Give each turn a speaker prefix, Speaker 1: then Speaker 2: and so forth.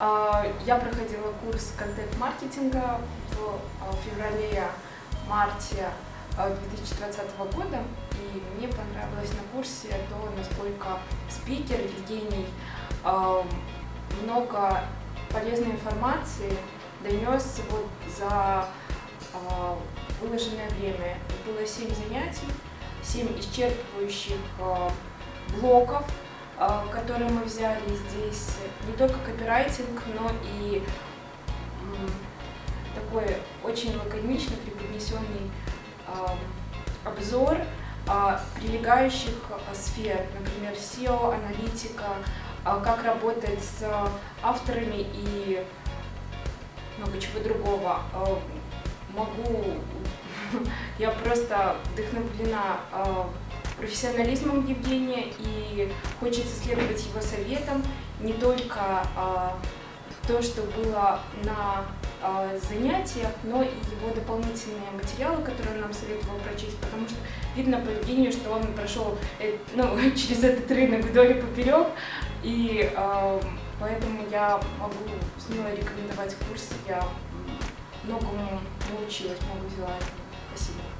Speaker 1: А, Я проходила курс контент-маркетинга в а, феврале-марте а, 2020 года, и мне понравилось на курсе то, насколько спикер Евгений а, много полезной информации донес вот за а, выложенное время. Было 7 занятий, 7 исчерпывающих а, а, которые мы взяли здесь. Не только копирайтинг, но и такой очень лаконично преподнесенный а, обзор а, прилегающих а, сфер, например, SEO, аналитика, как работать с авторами и много чего другого. Могу, я просто вдохновлена профессионализмом Евгения и хочется следовать его советам, не только а, то, что было на а, занятиях, но и его дополнительные материалы, которые он нам советовал прочесть, потому что видно по Евгению, что он прошел э, ну, через этот рынок вдоль и поперек, и а, поэтому я могу смело рекомендовать курс, я многому научилась, много взяла. Спасибо.